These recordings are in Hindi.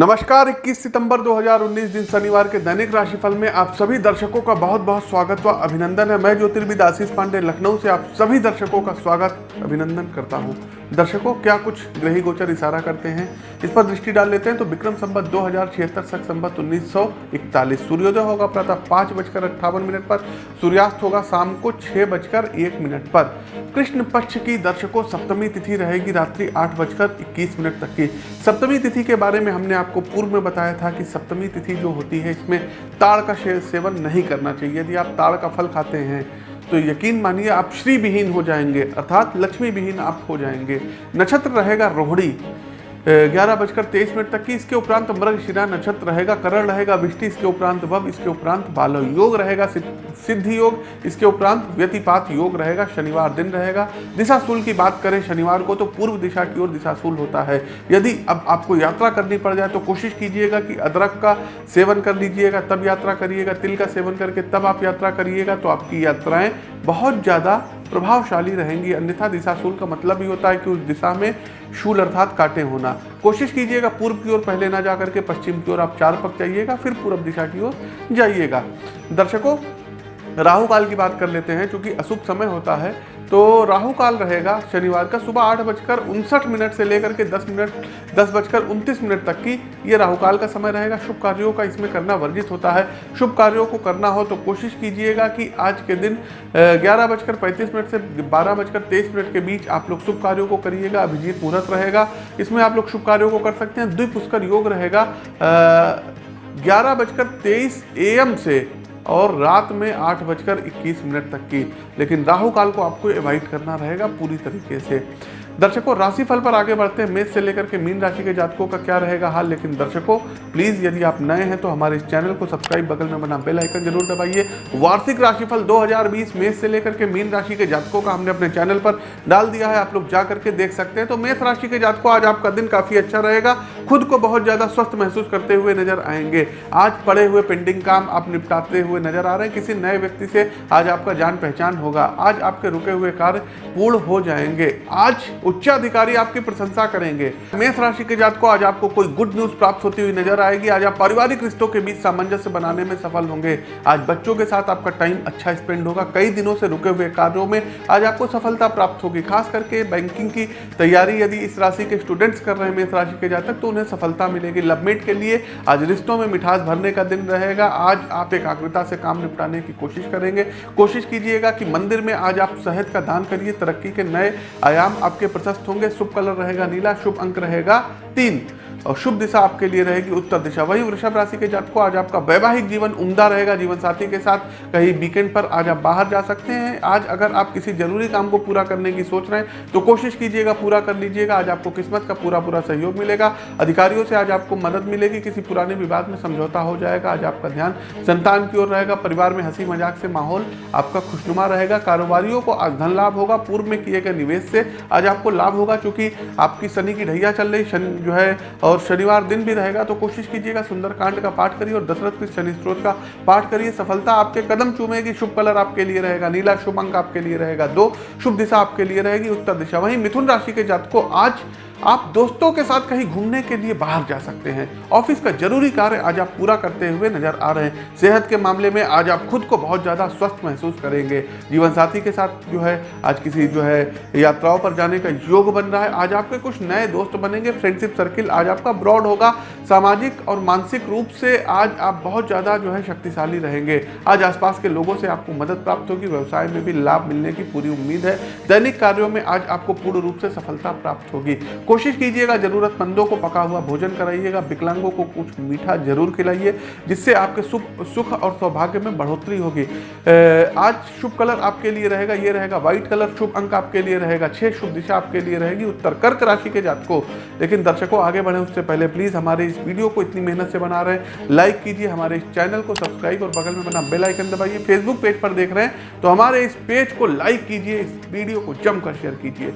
नमस्कार 21 सितंबर 2019 दिन शनिवार के दैनिक राशिफल में आप सभी दर्शकों का बहुत बहुत स्वागत व अभिनंदन है। मैं ज्योतिर्विद आशीष पांडे, लखनऊ से आप सभी दर्शकों का स्वागत, अभिनंदन करता हूँ। दर्शकों, क्या कुछ ग्रही गोचर इशारा करते हैं? इस पर दृष्टि डाल लेते हैं तो विक्रम संबत दो हज़ार छिहत्तर सख संबत उन्नीस सौ इकतालीस। सूर्योदय होगा प्रातः पाँच बजकर अट्ठावन मिनट पर, सूर्यास्त होगा शाम को छः बजकर एक मिनट पर। कृष्ण पक्ष की दर्शकों, सप्तमी तिथि रहेगी रात्रि आठ बजकर इक्कीस मिनट तक की। सप्तमी तिथि के बारे में हमने आपको पूर्व में बताया था कि सप्तमी तिथि जो होती है, इसमें ताड़ का सेवन नहीं करना चाहिए। यदि आप ताड़ का फल खाते हैं तो यकीन मानिए, आप श्री विहीन हो जाएँगे, अर्थात लक्ष्मी विहीन आप हो जाएँगे। नक्षत्र रहेगा रोहड़ी ग्यारह बजकर तेईस मिनट तक की इसके उपरांत मृग, शिरा, नक्षत्र रहेगा, करण रहेगा, विष्टि इसके उपरांत वब इसके उपरांत बालव योग रहेगा, सिद्धि योग, इसके उपरांत व्यतिपात योग रहेगा, शनिवार दिन रहेगा। दिशा दिशाशूल की बात करें, शनिवार को तो पूर्व दिशा की ओर दिशाशूल होता है। यदि अब आपको यात्रा करनी पड़ जाए तो कोशिश कीजिएगा कि अदरक का सेवन कर लीजिएगा, तब यात्रा करिएगा, तिल का सेवन करके तब आप यात्रा करिएगा तो आपकी यात्राएँ बहुत ज़्यादा प्रभावशाली रहेंगी, अन्यथा दिशा शूल का मतलब ही होता है कि उस दिशा में शूल अर्थात काटे होना। कोशिश कीजिएगा पूर्व की ओर पहले ना जाकर करके पश्चिम की ओर आप चार पक जाइएगा, फिर पूर्व दिशा की ओर जाइएगा। दर्शकों राहु काल की बात कर लेते हैं क्योंकि अशुभ समय होता है तो राहु काल रहेगा शनिवार का सुबह आठ बजकर उनसठ मिनट से लेकर के दस मिनट, दस बजकर उनतीस मिनट तक की ये राहु काल का समय रहेगा। शुभ कार्यों का इसमें करना वर्जित होता है। शुभ कार्यों को करना हो तो कोशिश कीजिएगा कि आज के दिन ग्यारह बजकर पैंतीस मिनट से बारह बजकर तेईस मिनट के बीच आप लोग शुभ कार्यों को करिएगा। अभिजीत मुहूर्त रहेगा। इसमें आप लोग शुभ कार्यों को कर सकते हैं। द्विपुष्कर योग रहेगा ग्यारह बजकर तेईस एम से और रात में आठ बजकर इक्कीस मिनट तक की। लेकिन राहु काल को आपको एवॉइड करना रहेगा पूरी तरीके से। दर्शकों, राशिफल पर आगे बढ़ते हैं। मेष से लेकर के मीन राशि के जातकों का क्या रहेगा हाल? लेकिन दर्शकों प्लीज़ यदि आप नए हैं तो हमारे इस चैनल को सब्सक्राइब बगल में बना बेल आइकन ज़रूर दबाइए। वार्षिक राशिफल 2020 मेष से लेकर के मीन राशि के जातकों का हमने अपने चैनल पर डाल दिया है। आप लोग जा करके देख सकते हैं। तो मेष राशि के जातकों, आज आपका दिन काफ़ी अच्छा रहेगा। खुद को बहुत ज़्यादा स्वस्थ महसूस करते हुए नज़र आएँगे। आज पड़े हुए पेंडिंग काम आप निपटाते हुए नज़र आ रहे हैं। किसी नए व्यक्ति से आज आपका जान पहचान होगा। आज आपके रुके हुए कार्य पूर्ण हो जाएँगे। आज उच्चाधिकारी आपकी प्रशंसा करेंगे। मेष राशि के जात को आज आपको कोई गुड न्यूज़ प्राप्त होती हुई नज़र आएगी। आज आप पारिवारिक रिश्तों के बीच सामंजस्य बनाने में सफल होंगे। आज बच्चों के साथ आपका टाइम अच्छा स्पेंड होगा। कई दिनों से रुके हुए कार्यों में आज आपको सफलता प्राप्त होगी। खास करके बैंकिंग की तैयारी यदि इस राशि के स्टूडेंट्स कर रहे हैं मेष राशि के जातक तो उन्हें सफलता मिलेगी। लवमेट के लिए आज रिश्तों में मिठास भरने का दिन रहेगा। आज आप एकाग्रता से काम निपटाने की कोशिश करेंगे। कोशिश कीजिएगा कि मंदिर में आज आप शहद का दान करिए। तरक्की के नए आयाम आपके प्रशस्त होंगे। शुभ कलर रहेगा नीला, शुभ अंक रहेगा तीन। और शुभ दिशा आपके लिए रहेगी, उत्तर दिशा। वही वृषभ राशि के जातकों, आज आपका वैवाहिक जीवन उमदा रहेगा जीवन साथी के साथ कहीं वीकेंड पर आज आप बाहर जा सकते हैं। आज अगर आप किसी ज़रूरी काम को पूरा करने की सोच रहे हैं तो कोशिश कीजिएगा पूरा कर लीजिएगा। आज आपको किस्मत का पूरा पूरा सहयोग मिलेगा। अधिकारियों से आज आपको मदद मिलेगी, किसी पुराने विवाद में समझौता हो जाएगा। आज आपका ध्यान संतान की ओर रहेगा, परिवार में हँसी मज़ाक से माहौल आपका खुशनुमा रहेगा। कारोबारियों को आज धन लाभ होगा, पूर्व में किए गए निवेश से आज आपको लाभ होगा चूँकि आपकी शनि की ढैया चल रही, शनि जो है और शनिवार दिन भी रहेगा तो कोशिश कीजिएगा सुंदरकांड का पाठ करिए और दशरथ के शनि स्त्रोत का पाठ करिए। सफलता आपके कदम चूमेगी, शुभ कलर आपके लिए रहेगा, नीला शुभ अंक आपके लिए रहेगा, दो शुभ दिशा आपके लिए रहेगी, उत्तर दिशा। वहीं मिथुन राशि के जात को आज आप दोस्तों के साथ कहीं घूमने के लिए बाहर जा सकते हैं। ऑफ़िस का ज़रूरी कार्य आज आप पूरा करते हुए नज़र आ रहे हैं। सेहत के मामले में आज आप खुद को बहुत ज़्यादा स्वस्थ महसूस करेंगे। जीवन साथी के साथ जो है, आज किसी जो है, यात्राओं पर जाने का योग बन रहा है। आज आपके कुछ नए दोस्त बनेंगे। फ्रेंडशिप सर्किल आज आपका ब्रॉड होगा। सामाजिक और मानसिक रूप से आज आप बहुत ज़्यादा जो है शक्तिशाली रहेंगे। आज आसपास के लोगों से आपको मदद प्राप्त होगी। व्यवसाय में भी लाभ मिलने की पूरी उम्मीद है। दैनिक कार्यों में आज आपको पूर्ण रूप से सफलता प्राप्त होगी। कोशिश कीजिएगा, जरूरतमंदों को पका हुआ भोजन कराइएगा, विकलांगों को कुछ मीठा ज़रूर खिलाइए, जिससे आपके सुख सुख और सौभाग्य में बढ़ोतरी होगी। आज शुभ कलर आपके लिए रहेगा, ये रहेगा व्हाइट कलर, शुभ अंक आपके लिए रहेगा, छह शुभ दिशा आपके लिए रहेगी, उत्तर कर्क राशि के जात को लेकिन दर्शकों, आगे बढ़े उससे पहले प्लीज़ हमारे इस वीडियो को इतनी मेहनत से बना रहे हैं। लाइक कीजिए हमारे इस चैनल को सब्सक्राइब और बगल में बना बेल आइकन दबाइए। फेसबुक पेज पर देख रहे हैं तो हमारे इस पेज को लाइक कीजिए, इस वीडियो को जमकर शेयर कीजिए।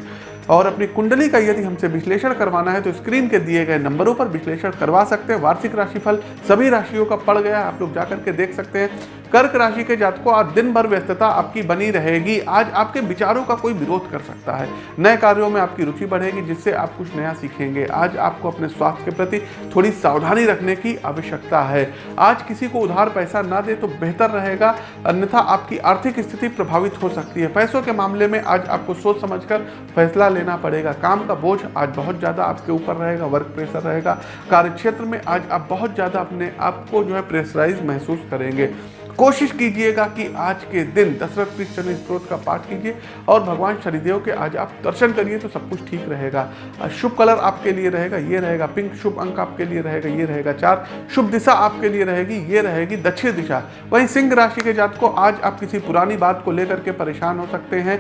और अपनी कुंडली का यदि हमसे विश्लेषण करवाना है तो स्क्रीन के दिए गए नंबरों पर विश्लेषण करवा सकते हैं। वार्षिक राशिफल सभी राशियों का पड़ गया आप लोग जाकर के देख सकते हैं। कर्क राशि के जातकों, आज दिन भर व्यस्तता आपकी बनी रहेगी। आज आपके विचारों का कोई विरोध कर सकता है। नए कार्यों में आपकी रुचि बढ़ेगी, जिससे आप कुछ नया सीखेंगे। आज आपको अपने स्वास्थ्य के प्रति थोड़ी सावधानी रखने की आवश्यकता है। आज किसी को उधार पैसा ना दे तो बेहतर रहेगा, अन्यथा आपकी आर्थिक स्थिति प्रभावित हो सकती है। पैसों के मामले में आज आपको सोच समझकर फैसला लेना पड़ेगा। काम का बोझ आज बहुत ज़्यादा आपके ऊपर रहेगा, वर्क प्रेशर रहेगा। कार्य में आज आप बहुत ज़्यादा अपने आप को जो है प्रेशराइज महसूस करेंगे। कोशिश कीजिएगा कि आज के दिन दशरथ पीठ शनि स्त्रोत का पाठ कीजिए और भगवान शनिदेव के आज आप दर्शन करिए तो सब कुछ ठीक रहेगा। शुभ कलर आपके लिए रहेगा, ये रहेगा पिंक, शुभ अंक आपके लिए रहेगा, ये रहेगा चार, शुभ दिशा आपके लिए रहेगी, ये रहेगी दक्षिण दिशा। वहीं सिंह राशि के जात को आज आप किसी पुरानी बात को लेकर के परेशान हो सकते हैं।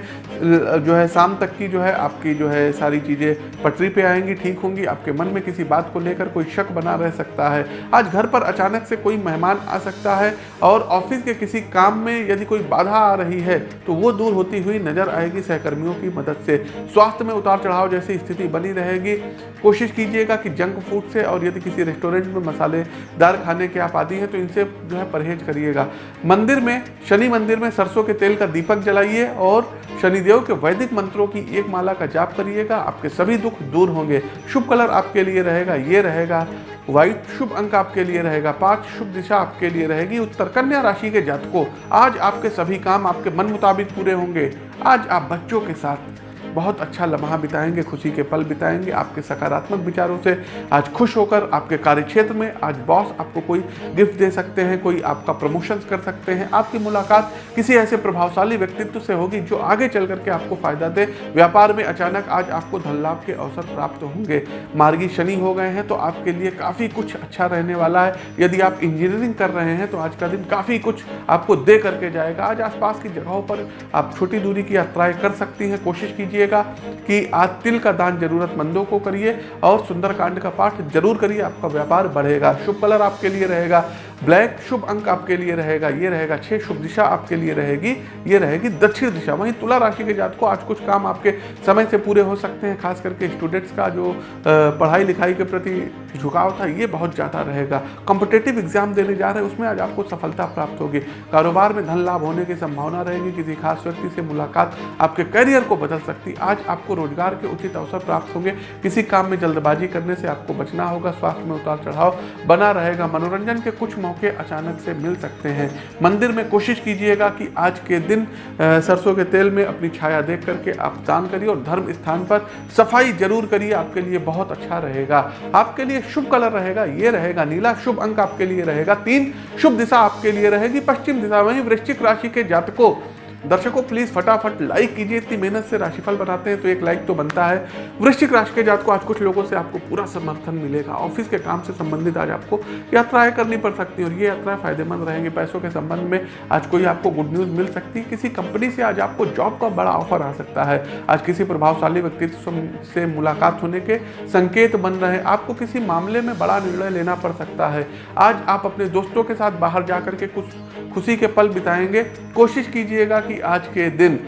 जो है शाम तक की जो है आपकी जो है सारी चीज़ें पटरी पे आएँगी, ठीक होंगी, आपके मन में किसी बात को लेकर कोई शक बना रह सकता है। आज घर पर अचानक से कोई मेहमान आ सकता है और ऑफ़िस के किसी काम में यदि कोई बाधा आ रही है तो वो दूर होती हुई नज़र आएगी सहकर्मियों की मदद से। स्वास्थ्य में उतार चढ़ाव जैसी स्थिति बनी रहेगी। कोशिश कीजिएगा कि जंक फ़ूड से और यदि किसी रेस्टोरेंट में मसालेदार खाने के आप आदि हैं तो इनसे जो है परहेज करिएगा। मंदिर में, शनि मंदिर में सरसों के तेल का दीपक जलाइए और शनिदेव के वैदिक मंत्रों की एक माला का जाप करिएगा। आपके सभी दुख दूर होंगे। शुभ कलर आपके लिए रहेगा, ये रहेगा व्हाइट शुभ अंक आपके लिए रहेगा पाँच शुभ दिशा आपके लिए रहेगी। उत्तर कन्या राशि के जातकों, आज आपके सभी काम आपके मन मुताबिक पूरे होंगे। आज आप बच्चों के साथ बहुत अच्छा लम्हा बिताएँगे, खुशी के पल बिताएँगे, आपके सकारात्मक विचारों से आज खुश होकर आपके कार्य क्षेत्र में आज बॉस आपको कोई गिफ्ट दे सकते हैं, कोई आपका प्रमोशन कर सकते हैं, आपकी मुलाकात किसी ऐसे प्रभावशाली व्यक्तित्व से होगी जो आगे चल करके आपको फ़ायदा दे। व्यापार में अचानक आज आपको धन लाभ के अवसर प्राप्त होंगे। मार्गी शनि हो गए हैं तो आपके लिए काफ़ी कुछ अच्छा रहने वाला है। यदि आप इंजीनियरिंग कर रहे हैं तो आज का दिन काफ़ी कुछ आपको दे करके जाएगा। आज आसपास की जगहों पर आप छोटी दूरी की यात्राएँ कर सकती हैं। कोशिश कीजिए कीजिएगा कि आज तिल का दान जरूरतमंदों को करिए और सुंदरकांड का पाठ ज़रूर करिए, आपका व्यापार बढ़ेगा, शुभ कलर आपके लिए रहेगा। ब्लैक शुभ अंक आपके लिए रहेगा, ये रहेगा, छह शुभ दिशा आपके लिए रहेगी, ये रहेगी दक्षिण दिशा, वहीं तुला राशि के जात को आज कुछ काम आपके समय से पूरे हो सकते हैं, खास करके स्टूडेंट्स का जो पढ़ाई लिखाई के प्रति झुकाव था, ये बहुत ज़्यादा रहेगा। कॉम्पिटेटिव एग्ज़ाम देने जा रहे हैं, उसमें आज आपको सफलता प्राप्त होगी। कारोबार में धन लाभ होने की संभावना रहेगी, किसी खास व्यक्ति से मुलाकात आपके करियर को बदल सकती, आज आपको रोज़गार के उचित अवसर प्राप्त होंगे। किसी काम में जल्दबाजी करने से आपको बचना होगा, स्वास्थ्य में उतार चढ़ाव बना रहेगा, मनोरंजन के कुछ मौके अचानक से मिल सकते हैं। मंदिर में कोशिश कीजिएगा कि आज के दिन सरसों के तेल में अपनी छाया देख करके आप दान करिए और धर्म स्थान पर सफ़ाई ज़रूर करिए। आपके लिए बहुत अच्छा रहेगा। आपके लिए शुभ कलर रहेगा, ये रहेगा नीला। शुभ अंक आपके लिए रहेगा तीन। शुभ दिशा आपके लिए रहेगी, पश्चिम दिशा वहीं वृश्चिक राशि के जातकों। दर्शकों प्लीज़ फटाफट लाइक कीजिए। इतनी मेहनत से राशिफल बनाते हैं तो एक लाइक तो बनता है। वृश्चिक राशि के जात को आज कुछ लोगों से आपको पूरा समर्थन मिलेगा। ऑफ़िस के काम से संबंधित आज आपको यात्राएँ करनी पड़ सकती है, और ये यात्राएँ फ़ायदेमंद रहेंगी। पैसों के संबंध में आज कोई आपको गुड न्यूज़ मिल सकती है। किसी कंपनी से आज आपको जॉब का बड़ा ऑफ़र आ सकता है। आज किसी प्रभावशाली व्यक्तित्व से मुलाकात होने के संकेत बन रहे आपको किसी मामले में बड़ा निर्णय लेना पड़ सकता है। आज आप अपने दोस्तों के साथ बाहर जाकर के कुछ खुशी के पल बिताएँगे। कोशिश कीजिएगा कि आज के दिन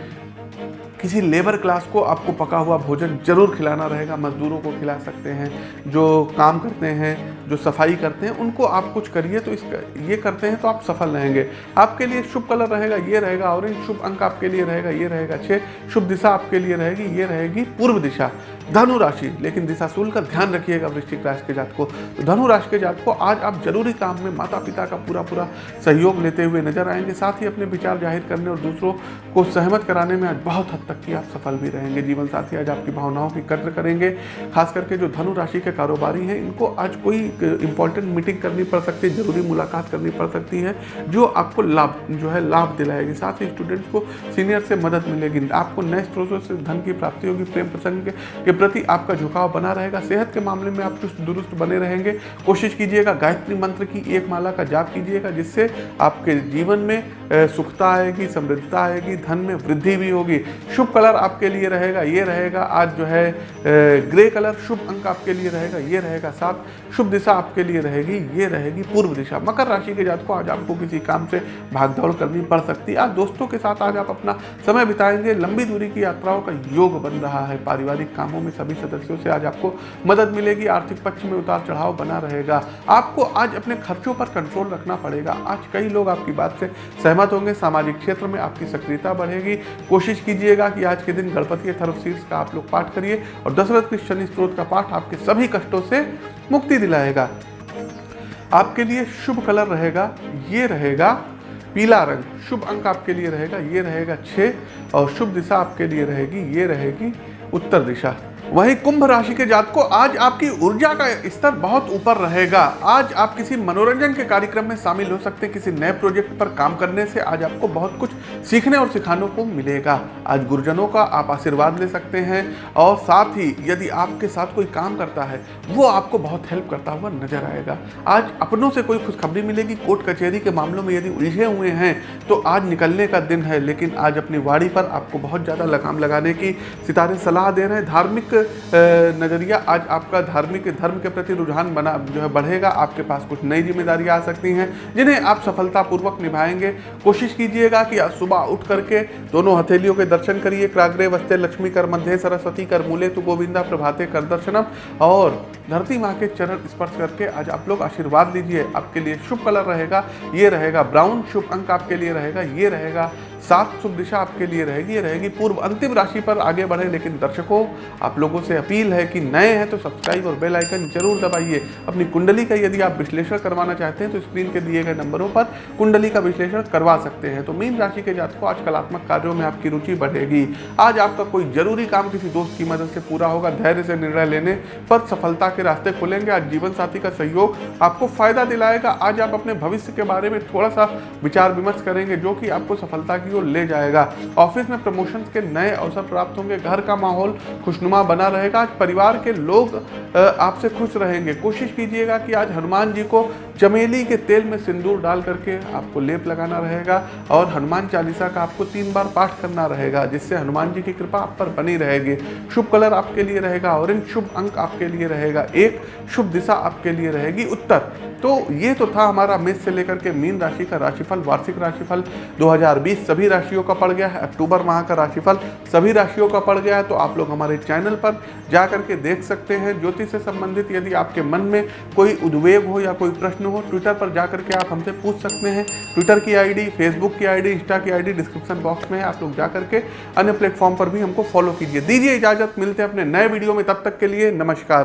किसी लेबर क्लास को आपको पका हुआ भोजन ज़रूर खिलाना रहेगा, मजदूरों को खिला सकते हैं, जो काम करते हैं, जो सफ़ाई करते हैं, उनको आप कुछ करिए तो इसका ये करते हैं तो आप सफल रहेंगे। आपके लिए शुभ कलर रहेगा, ये रहेगा ऑरेंज शुभ अंक आपके लिए रहेगा, ये रहेगा छः शुभ दिशा आपके लिए रहेगी, ये रहेगी पूर्व दिशा, धनु राशि। लेकिन दिशाशूल का ध्यान रखिएगा वृश्चिक राशि के जात को। तो धनु राशि के जात को आज आप ज़रूरी काम में माता पिता का पूरा पूरा सहयोग लेते हुए नज़र आएँगे, साथ ही अपने विचार ज़ाहिर करने और दूसरों को सहमत कराने में आज बहुत हद तक की आप सफल भी रहेंगे, जीवन साथी आज आपकी भावनाओं की कद्र करेंगे। खास करके जो धनु राशि के कारोबारी हैं, इनको आज कोई इंपॉर्टेंट मीटिंग करनी पड़ सकती है, ज़रूरी मुलाकात करनी पड़ सकती है, जो आपको लाभ, जो है लाभ दिलाएगी। साथ ही स्टूडेंट्स को सीनियर से मदद मिलेगी। आपको नए स्रोतों से धन की प्राप्ति होगी, प्रेम प्रसंग के प्रति आपका झुकाव बना रहेगा। सेहत के मामले में आप चुस्त दुरुस्त बने रहेंगे। कोशिश कीजिएगा गायत्री मंत्र की एक माला का जाप कीजिएगा, जिससे आपके जीवन में सुखता आएगी, समृद्धता आएगी, धन में वृद्धि भी होगी। शुभ कलर आपके लिए रहेगा, ये रहेगा, आज जो है ग्रे कलर, शुभ अंक आपके लिए रहेगा, ये रहेगा, सात, शुभ दिशा आपके लिए रहेगी, ये रहेगी पूर्व दिशा। मकर राशि के जात को आज आपको किसी काम से भागदौड़ करनी पड़ सकती आज दोस्तों के साथ आज आप अपना समय बिताएँगे, लंबी दूरी की यात्राओं का योग बन रहा है। पारिवारिक कामों में सभी सदस्यों से आज आपको मदद मिलेगी, आर्थिक पक्ष में उतार चढ़ाव बना रहेगा। आपको आज अपने खर्चों पर कंट्रोल रखना पड़ेगा। आज कई लोग आपकी बात से सहमत होंगे, सामाजिक क्षेत्र में आपकी सक्रियता बढ़ेगी। कोशिश कीजिएगा कि आज के दिन गणपति शीर्ष का आप लोग पाठ करिए और दशरथ के शनि स्त्रोत का पाठ आपके सभी कष्टों से मुक्ति दिलाएगा। आपके लिए शुभ कलर रहेगा, ये रहेगा पीला रंग। शुभ अंक आपके लिए रहेगा, ये रहेगा छः और शुभ दिशा आपके लिए रहेगी, ये रहेगी उत्तर दिशा। वहीं कुंभ राशि के जात को आज आपकी ऊर्जा का स्तर बहुत ऊपर रहेगा। आज आप किसी मनोरंजन के कार्यक्रम में शामिल हो सकते हैं। किसी नए प्रोजेक्ट पर काम करने से आज आपको बहुत कुछ सीखने और सिखाने को मिलेगा। आज गुरुजनों का आप आशीर्वाद ले सकते हैं और साथ ही यदि आपके साथ कोई काम करता है, वो आपको बहुत हेल्प करता हुआ नज़र आएगा। आज अपनों से कोई खुशखबरी मिलेगी। कोर्ट कचहरी के मामलों में यदि उलझे हुए हैं तो आज निकलने का दिन है। लेकिन आज अपनी वाड़ी पर आपको बहुत ज़्यादा लगाम लगाने की सितारे सलाह दे रहे हैं। धार्मिक नज़रिया आज आपका धार्मिक धर्म के प्रति रुझान बना, जो है, बढ़ेगा, आपके पास कुछ नई जिम्मेदारियाँ आ सकती हैं, जिन्हें आप सफलतापूर्वक निभाएँगे। कोशिश कीजिएगा कि सुबह उठ करके दोनों हथेलियों के दर्शन करिए, क्राग्रे वस्ते लक्ष्मी कर मध्य, सरस्वती कर मूले, तु गोविंदा, प्रभाते कर दर्शनम, और धरती माँ के चरण स्पर्श करके आज आप लोग आशीर्वाद लीजिए, आपके लिए शुभ कलर रहेगा, ये रहेगा ब्राउन, शुभ अंक आपके लिए रहेगा, ये रहेगा सात शुभ दिशा आपके लिए रहेगी। रहेगी पूर्व अंतिम राशि पर आगे बढ़े, लेकिन दर्शकों, आप लोगों से अपील है कि नए हैं तो सब्सक्राइब और बेल आइकन ज़रूर दबाइए। अपनी कुंडली का यदि आप विश्लेषण करवाना चाहते हैं तो स्क्रीन के दिए गए नंबरों पर कुंडली का विश्लेषण करवा सकते हैं। तो मीन राशि के जात को आज कलात्मक कार्यों में आपकी रुचि बढ़ेगी। आज आपका कोई ज़रूरी काम किसी दोस्त की मदद से पूरा होगा। धैर्य से निर्णय लेने पर सफलता के रास्ते खुलेंगे। आज जीवन साथी का सहयोग आपको फ़ायदा दिलाएगा। आज आप अपने भविष्य के बारे में थोड़ा सा विचार विमर्श करेंगे, जो कि आपको सफलता की ओर ले जाएगा। ऑफ़िस में प्रमोशन के नए अवसर प्राप्त होंगे। घर का माहौल खुशनुमा बना रहेगा। आज परिवार के लोग आपसे खुश रहेंगे। कोशिश कीजिएगा कि आज हनुमान जी को चमेली के तेल में सिंदूर डाल करके आपको लेप लगाना रहेगा और हनुमान चालीसा का आपको तीन बार पाठ करना रहेगा, जिससे हनुमान जी की कृपा आप पर बनी रहेगी। शुभ कलर आपके लिए रहेगा, ऑरेंज शुभ अंक आपके लिए रहेगा, एक शुभ दिशा आपके लिए रहेगी, उत्तर। तो ये तो था हमारा मेष से लेकर के मीन राशि का राशिफल, वार्षिक राशिफल 2020 सभी राशियों का पड़ गया है। अक्टूबर माह का राशिफल सभी राशियों का पड़ गया है। तो आप लोग हमारे चैनल पर जा करके देख सकते हैं। ज्योतिष से संबंधित यदि आपके मन में कोई उद्वेग हो या कोई प्रश्न हो ट्विटर पर जा करके आप हमसे पूछ सकते हैं। ट्विटर की आईडी फेसबुक की आईडी इंस्टा की आईडी डिस्क्रिप्शन बॉक्स में है। आप लोग जा करके अन्य प्लेटफॉर्म पर भी हमको फॉलो कीजिए। दीजिए इजाज़त। मिलते हैं अपने नए वीडियो में। तब तक के लिए नमस्कार।